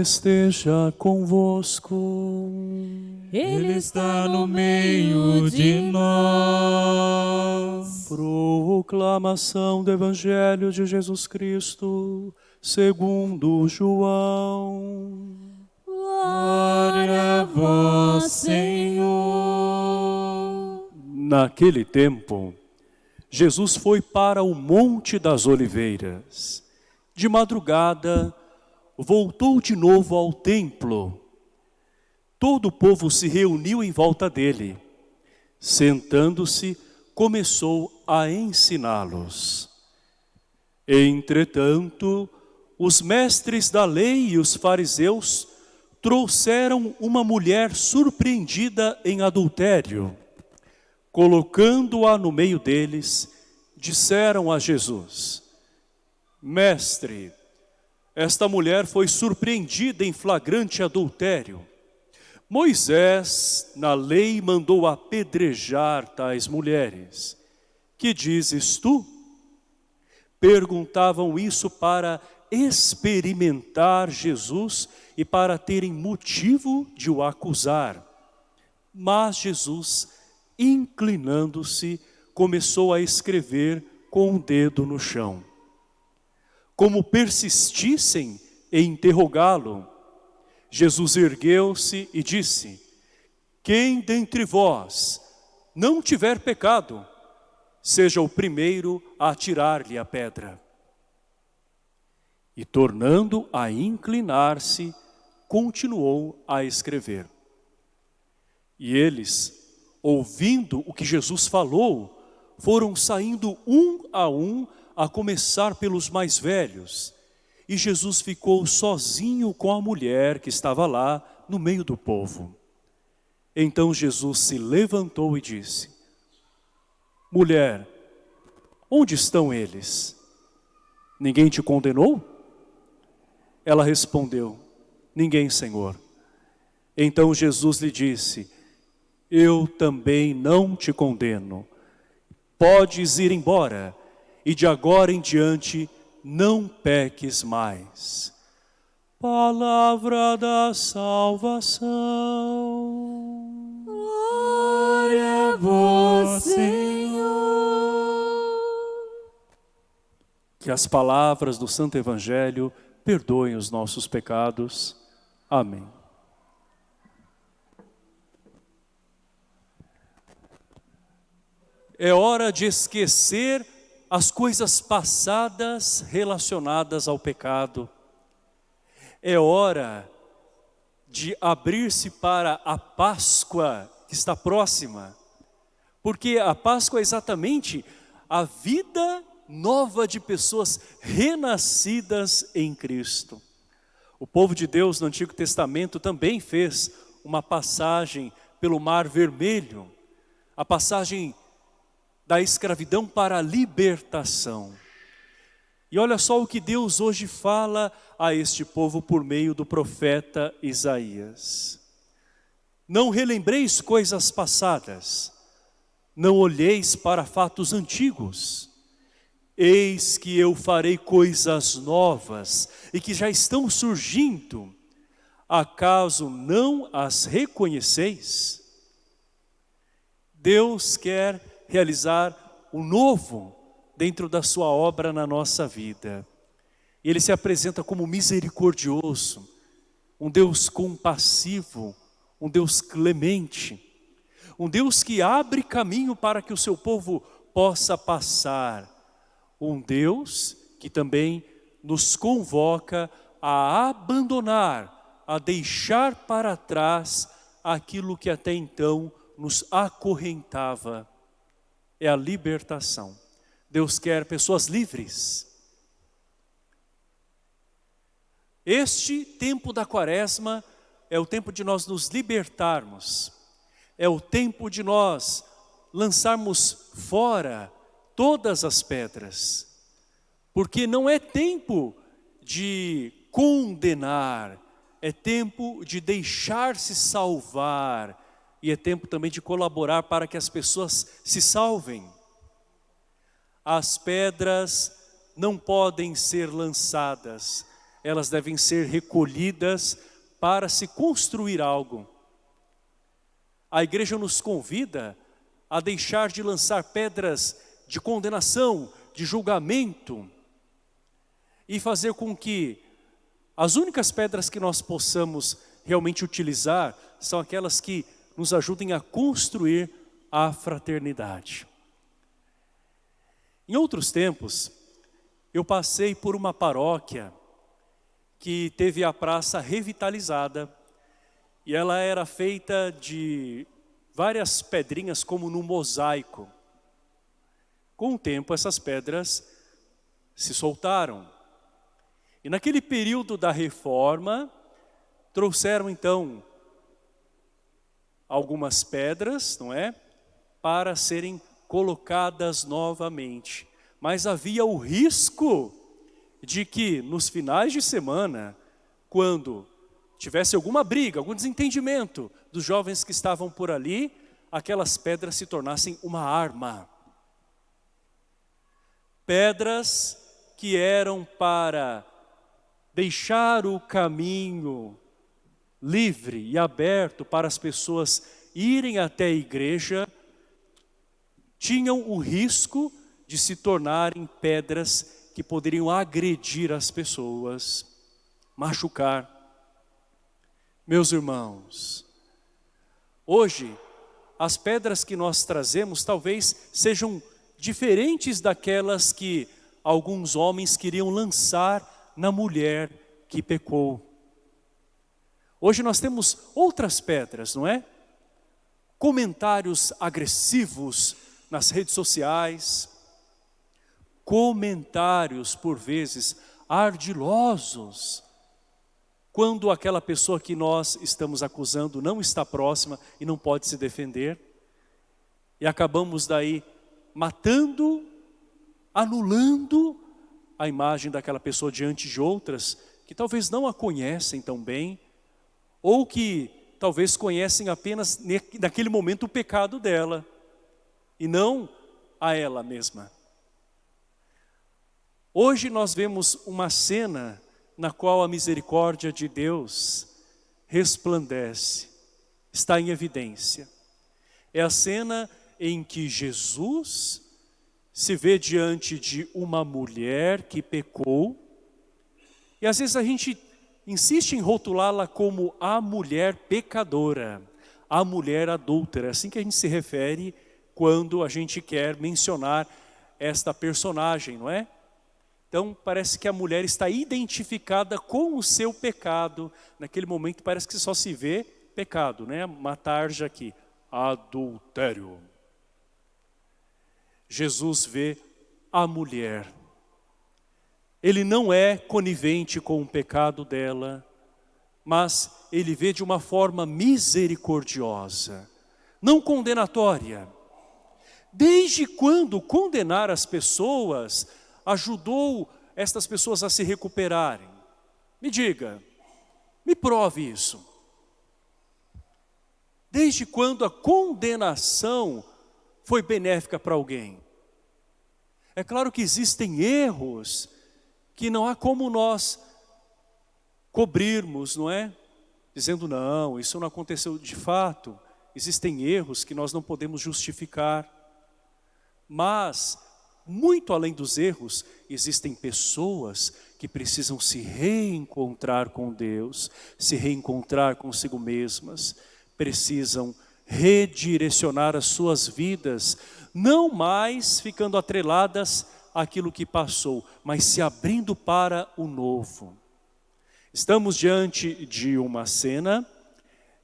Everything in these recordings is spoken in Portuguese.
Esteja convosco. Ele está no meio de nós. Proclamação do Evangelho de Jesus Cristo, segundo João. Glória a vós, Senhor. Naquele tempo, Jesus foi para o Monte das Oliveiras. De madrugada, voltou de novo ao templo. Todo o povo se reuniu em volta dele. Sentando-se, começou a ensiná-los. Entretanto, os mestres da lei e os fariseus trouxeram uma mulher surpreendida em adultério. Colocando-a no meio deles, disseram a Jesus, Mestre, esta mulher foi surpreendida em flagrante adultério. Moisés, na lei, mandou apedrejar tais mulheres. Que dizes tu? Perguntavam isso para experimentar Jesus e para terem motivo de o acusar. Mas Jesus, inclinando-se, começou a escrever com o um dedo no chão. Como persistissem em interrogá-lo, Jesus ergueu-se e disse, Quem dentre vós não tiver pecado, seja o primeiro a atirar-lhe a pedra. E tornando a inclinar-se, continuou a escrever. E eles, ouvindo o que Jesus falou, foram saindo um a um, a começar pelos mais velhos. E Jesus ficou sozinho com a mulher que estava lá no meio do povo. Então Jesus se levantou e disse, Mulher, onde estão eles? Ninguém te condenou? Ela respondeu, Ninguém, Senhor. Então Jesus lhe disse, Eu também não te condeno. Podes ir embora e de agora em diante não peques mais. Palavra da salvação. Glória a vós, Senhor. Que as palavras do Santo Evangelho perdoem os nossos pecados. Amém. É hora de esquecer as coisas passadas relacionadas ao pecado. É hora de abrir-se para a Páscoa que está próxima. Porque a Páscoa é exatamente a vida nova de pessoas renascidas em Cristo. O povo de Deus no Antigo Testamento também fez uma passagem pelo Mar Vermelho, a passagem da escravidão para a libertação. E olha só o que Deus hoje fala a este povo por meio do profeta Isaías. Não relembreis coisas passadas, não olheis para fatos antigos. Eis que eu farei coisas novas e que já estão surgindo. Acaso não as reconheceis? Deus quer realizar o novo dentro da sua obra na nossa vida. E Ele se apresenta como misericordioso, um Deus compassivo, um Deus clemente, um Deus que abre caminho para que o seu povo possa passar, um Deus que também nos convoca a abandonar, a deixar para trás aquilo que até então nos acorrentava é a libertação. Deus quer pessoas livres. Este tempo da quaresma é o tempo de nós nos libertarmos. É o tempo de nós lançarmos fora todas as pedras. Porque não é tempo de condenar, é tempo de deixar-se salvar, e é tempo também de colaborar para que as pessoas se salvem. As pedras não podem ser lançadas, elas devem ser recolhidas para se construir algo. A igreja nos convida a deixar de lançar pedras de condenação, de julgamento, e fazer com que as únicas pedras que nós possamos realmente utilizar são aquelas que nos ajudem a construir a fraternidade. Em outros tempos, eu passei por uma paróquia que teve a praça revitalizada e ela era feita de várias pedrinhas como no mosaico. Com o tempo essas pedras se soltaram. E naquele período da reforma, trouxeram então algumas pedras, não é? Para serem colocadas novamente. Mas havia o risco de que nos finais de semana, quando tivesse alguma briga, algum desentendimento dos jovens que estavam por ali, aquelas pedras se tornassem uma arma. Pedras que eram para deixar o caminho livre e aberto para as pessoas irem até a igreja, tinham o risco de se tornarem pedras que poderiam agredir as pessoas, machucar. Meus irmãos, hoje as pedras que nós trazemos talvez sejam diferentes daquelas que alguns homens queriam lançar na mulher que pecou. Hoje nós temos outras pedras, não é? Comentários agressivos nas redes sociais, comentários por vezes ardilosos, quando aquela pessoa que nós estamos acusando não está próxima e não pode se defender, e acabamos daí matando, anulando a imagem daquela pessoa diante de outras que talvez não a conhecem tão bem, ou que talvez conhecem apenas naquele momento o pecado dela, e não a ela mesma. Hoje nós vemos uma cena na qual a misericórdia de Deus resplandece, está em evidência. É a cena em que Jesus se vê diante de uma mulher que pecou, e às vezes a gente insiste em rotulá-la como a mulher pecadora, a mulher adúltera, é assim que a gente se refere quando a gente quer mencionar esta personagem, não é? Então parece que a mulher está identificada com o seu pecado, naquele momento parece que só se vê pecado, né? Uma tarja aqui, adultério. Jesus vê a mulher ele não é conivente com o pecado dela, mas ele vê de uma forma misericordiosa, não condenatória. Desde quando condenar as pessoas ajudou estas pessoas a se recuperarem? Me diga, me prove isso. Desde quando a condenação foi benéfica para alguém? É claro que existem erros que não há como nós cobrirmos, não é? Dizendo, não, isso não aconteceu de fato. Existem erros que nós não podemos justificar. Mas, muito além dos erros, existem pessoas que precisam se reencontrar com Deus, se reencontrar consigo mesmas, precisam redirecionar as suas vidas, não mais ficando atreladas aquilo que passou, mas se abrindo para o novo. Estamos diante de uma cena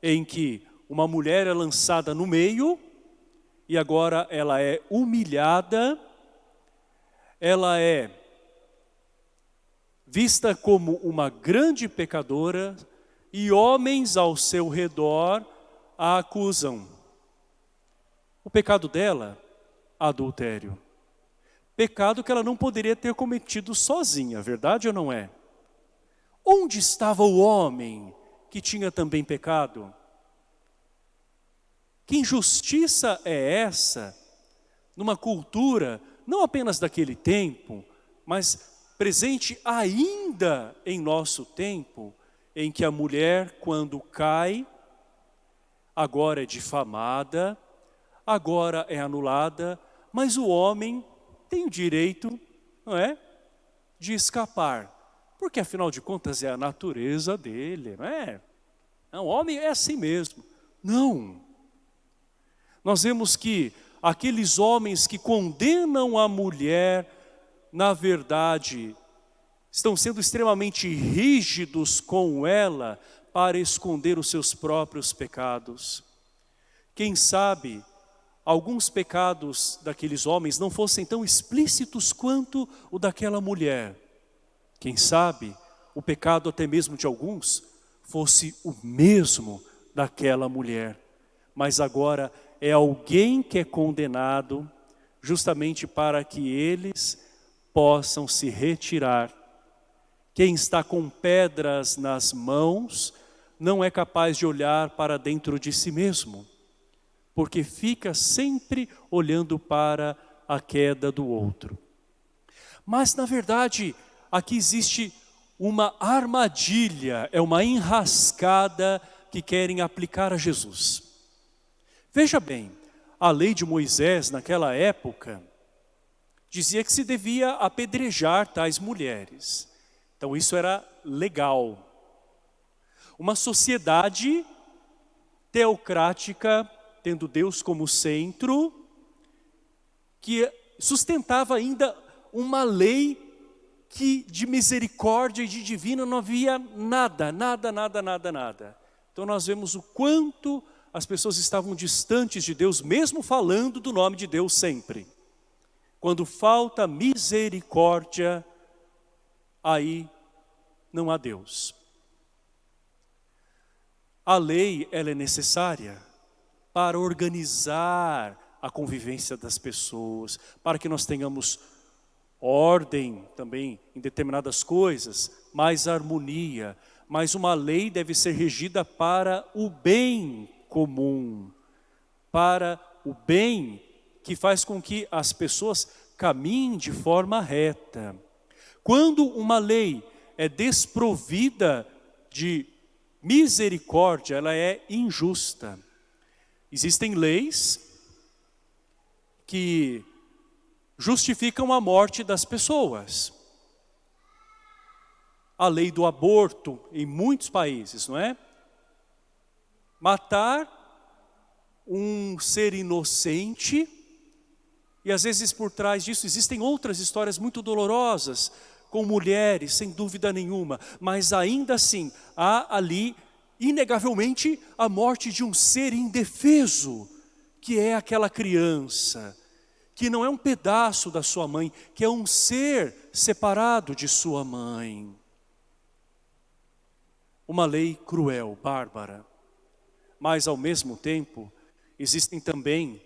em que uma mulher é lançada no meio e agora ela é humilhada, ela é vista como uma grande pecadora e homens ao seu redor a acusam. O pecado dela, adultério. Pecado que ela não poderia ter cometido sozinha, verdade ou não é? Onde estava o homem que tinha também pecado? Que injustiça é essa numa cultura, não apenas daquele tempo, mas presente ainda em nosso tempo, em que a mulher, quando cai, agora é difamada, agora é anulada, mas o homem tem o direito, não é, de escapar. Porque afinal de contas é a natureza dele, não é? O homem é assim mesmo. Não. Nós vemos que aqueles homens que condenam a mulher, na verdade, estão sendo extremamente rígidos com ela para esconder os seus próprios pecados. Quem sabe alguns pecados daqueles homens não fossem tão explícitos quanto o daquela mulher. Quem sabe o pecado até mesmo de alguns fosse o mesmo daquela mulher. Mas agora é alguém que é condenado justamente para que eles possam se retirar. Quem está com pedras nas mãos não é capaz de olhar para dentro de si mesmo porque fica sempre olhando para a queda do outro. Mas, na verdade, aqui existe uma armadilha, é uma enrascada que querem aplicar a Jesus. Veja bem, a lei de Moisés naquela época dizia que se devia apedrejar tais mulheres. Então isso era legal. Uma sociedade teocrática tendo Deus como centro, que sustentava ainda uma lei que de misericórdia e de divina não havia nada, nada, nada, nada, nada. Então nós vemos o quanto as pessoas estavam distantes de Deus, mesmo falando do nome de Deus sempre. Quando falta misericórdia, aí não há Deus. A lei, ela é necessária, para organizar a convivência das pessoas, para que nós tenhamos ordem também em determinadas coisas, mais harmonia, mas uma lei deve ser regida para o bem comum, para o bem que faz com que as pessoas caminhem de forma reta. Quando uma lei é desprovida de misericórdia, ela é injusta. Existem leis que justificam a morte das pessoas. A lei do aborto em muitos países, não é? Matar um ser inocente e às vezes por trás disso existem outras histórias muito dolorosas com mulheres, sem dúvida nenhuma, mas ainda assim há ali inegavelmente a morte de um ser indefeso, que é aquela criança, que não é um pedaço da sua mãe, que é um ser separado de sua mãe. Uma lei cruel, bárbara, mas ao mesmo tempo existem também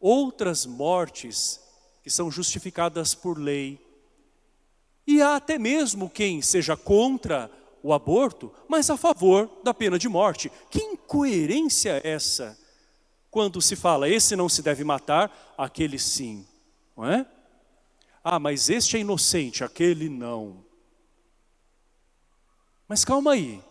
outras mortes que são justificadas por lei. E há até mesmo quem seja contra o aborto, mas a favor da pena de morte. Que incoerência é essa? Quando se fala, esse não se deve matar, aquele sim, não é? Ah, mas este é inocente, aquele não. Mas calma aí.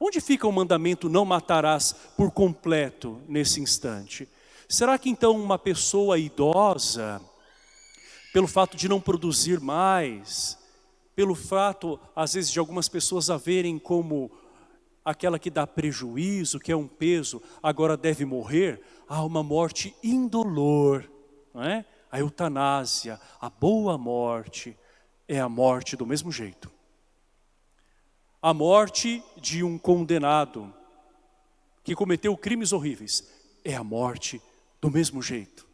Onde fica o mandamento não matarás por completo nesse instante? Será que então uma pessoa idosa, pelo fato de não produzir mais, pelo fato, às vezes, de algumas pessoas a verem como aquela que dá prejuízo, que é um peso, agora deve morrer, há uma morte indolor, não é? A eutanásia, a boa morte, é a morte do mesmo jeito. A morte de um condenado que cometeu crimes horríveis é a morte do mesmo jeito.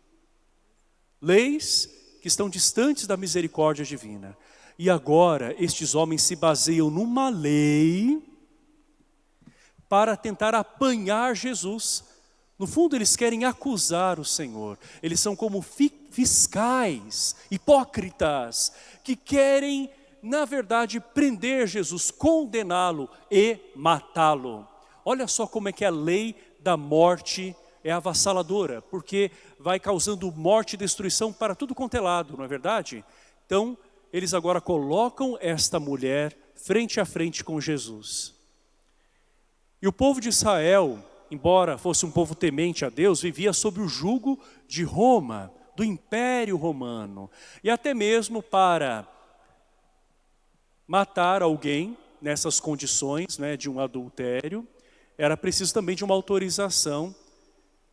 Leis que estão distantes da misericórdia divina. E agora estes homens se baseiam numa lei para tentar apanhar Jesus. No fundo eles querem acusar o Senhor. Eles são como fiscais, hipócritas, que querem, na verdade, prender Jesus, condená-lo e matá-lo. Olha só como é que a lei da morte é avassaladora, porque vai causando morte e destruição para tudo quanto é lado, não é verdade? Então, eles agora colocam esta mulher frente a frente com Jesus. E o povo de Israel, embora fosse um povo temente a Deus, vivia sob o jugo de Roma, do Império Romano. E até mesmo para matar alguém nessas condições né, de um adultério, era preciso também de uma autorização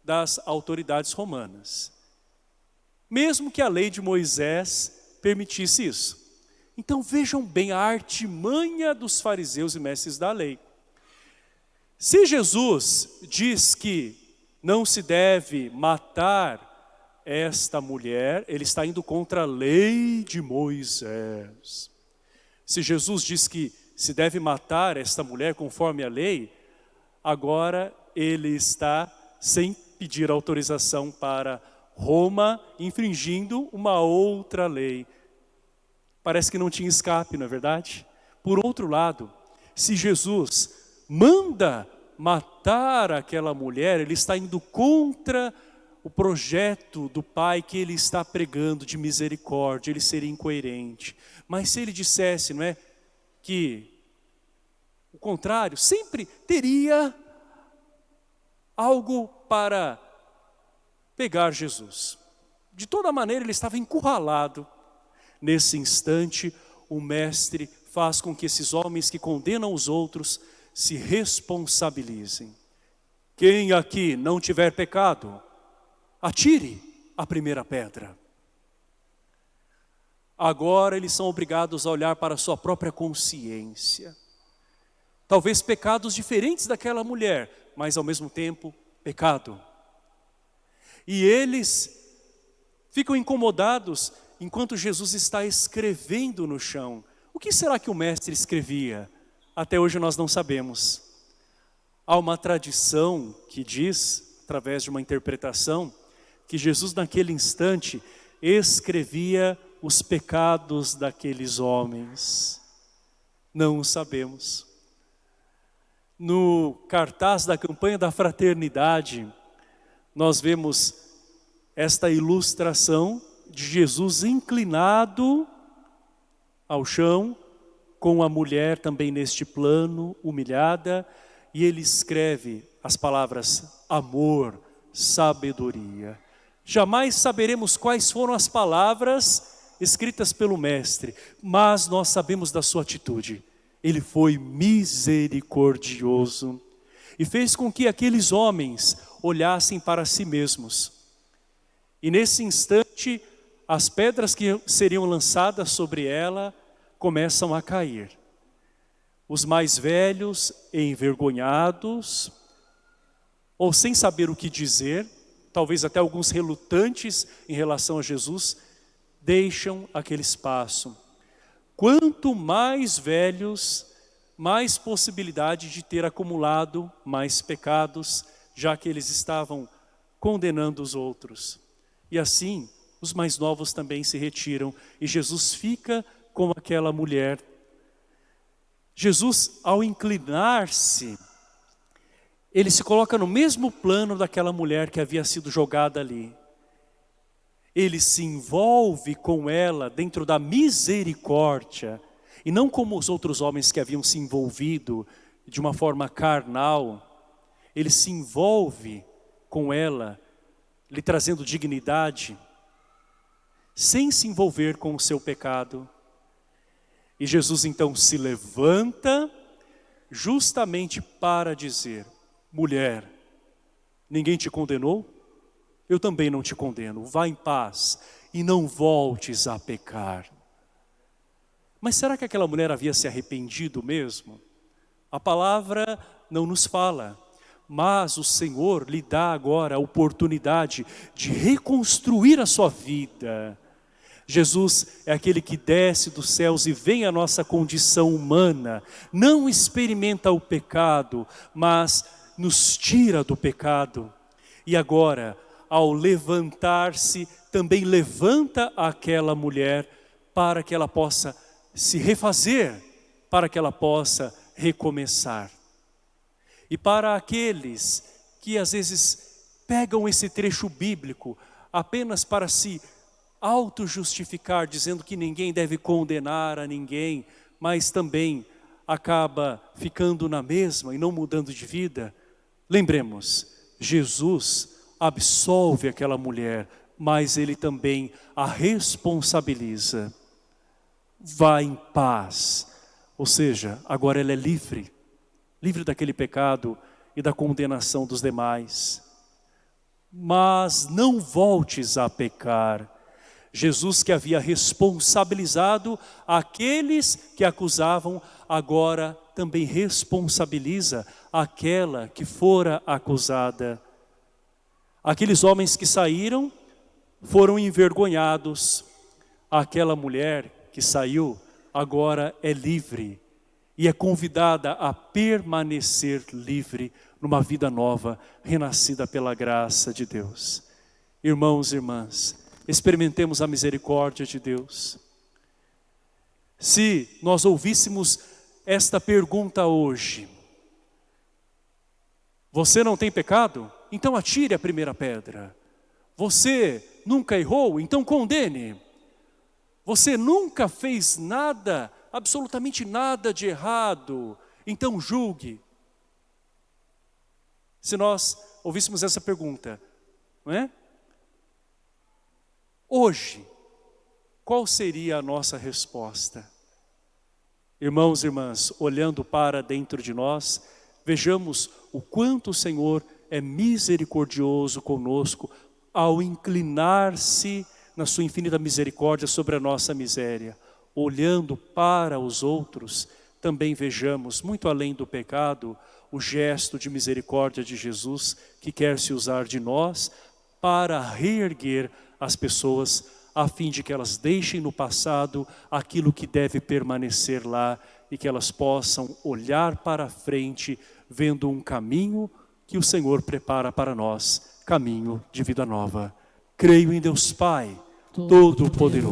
das autoridades romanas. Mesmo que a lei de Moisés permitisse isso. Então vejam bem a artimanha dos fariseus e mestres da lei. Se Jesus diz que não se deve matar esta mulher, ele está indo contra a lei de Moisés. Se Jesus diz que se deve matar esta mulher conforme a lei, agora ele está sem pedir autorização para Roma, infringindo uma outra lei. Parece que não tinha escape, não é verdade? Por outro lado, se Jesus manda matar aquela mulher, ele está indo contra o projeto do Pai que ele está pregando de misericórdia, ele seria incoerente. Mas se ele dissesse, não é, que o contrário, sempre teria algo para pegar Jesus. De toda maneira, ele estava encurralado. Nesse instante, o mestre faz com que esses homens que condenam os outros se responsabilizem. Quem aqui não tiver pecado, atire a primeira pedra. Agora eles são obrigados a olhar para a sua própria consciência. Talvez pecados diferentes daquela mulher, mas ao mesmo tempo pecado. E eles ficam incomodados enquanto Jesus está escrevendo no chão. O que será que o mestre escrevia? Até hoje nós não sabemos. Há uma tradição que diz, através de uma interpretação, que Jesus naquele instante escrevia os pecados daqueles homens. Não o sabemos. No cartaz da campanha da fraternidade, nós vemos esta ilustração de Jesus inclinado ao chão, com a mulher também neste plano, humilhada, e ele escreve as palavras amor, sabedoria. Jamais saberemos quais foram as palavras escritas pelo mestre, mas nós sabemos da sua atitude. Ele foi misericordioso e fez com que aqueles homens olhassem para si mesmos. E nesse instante, as pedras que seriam lançadas sobre ela começam a cair. Os mais velhos, envergonhados, ou sem saber o que dizer, talvez até alguns relutantes em relação a Jesus, deixam aquele espaço. Quanto mais velhos, mais possibilidade de ter acumulado mais pecados, já que eles estavam condenando os outros. E assim, os mais novos também se retiram e Jesus fica como aquela mulher. Jesus, ao inclinar-se, ele se coloca no mesmo plano daquela mulher que havia sido jogada ali. Ele se envolve com ela dentro da misericórdia, e não como os outros homens que haviam se envolvido de uma forma carnal. Ele se envolve com ela, lhe trazendo dignidade, sem se envolver com o seu pecado, e Jesus então se levanta justamente para dizer, mulher, ninguém te condenou? Eu também não te condeno, vá em paz e não voltes a pecar. Mas será que aquela mulher havia se arrependido mesmo? A palavra não nos fala, mas o Senhor lhe dá agora a oportunidade de reconstruir a sua vida, Jesus é aquele que desce dos céus e vem à nossa condição humana, não experimenta o pecado, mas nos tira do pecado. E agora, ao levantar-se, também levanta aquela mulher para que ela possa se refazer, para que ela possa recomeçar. E para aqueles que às vezes pegam esse trecho bíblico apenas para se auto-justificar, dizendo que ninguém deve condenar a ninguém, mas também acaba ficando na mesma e não mudando de vida, lembremos, Jesus absolve aquela mulher, mas ele também a responsabiliza. Vá em paz, ou seja, agora ela é livre, livre daquele pecado e da condenação dos demais. Mas não voltes a pecar. Jesus que havia responsabilizado aqueles que acusavam, agora também responsabiliza aquela que fora acusada. Aqueles homens que saíram foram envergonhados. Aquela mulher que saiu agora é livre e é convidada a permanecer livre numa vida nova, renascida pela graça de Deus. Irmãos e irmãs, experimentemos a misericórdia de Deus. Se nós ouvíssemos esta pergunta hoje, você não tem pecado? Então atire a primeira pedra. Você nunca errou? Então condene. Você nunca fez nada, absolutamente nada de errado? Então julgue. Se nós ouvíssemos essa pergunta, não é? Hoje, qual seria a nossa resposta? Irmãos e irmãs, olhando para dentro de nós, vejamos o quanto o Senhor é misericordioso conosco ao inclinar-se na sua infinita misericórdia sobre a nossa miséria. Olhando para os outros, também vejamos, muito além do pecado, o gesto de misericórdia de Jesus que quer se usar de nós para reerguer as pessoas a fim de que elas deixem no passado aquilo que deve permanecer lá e que elas possam olhar para a frente vendo um caminho que o Senhor prepara para nós, caminho de vida nova. Creio em Deus Pai, Todo-Poderoso.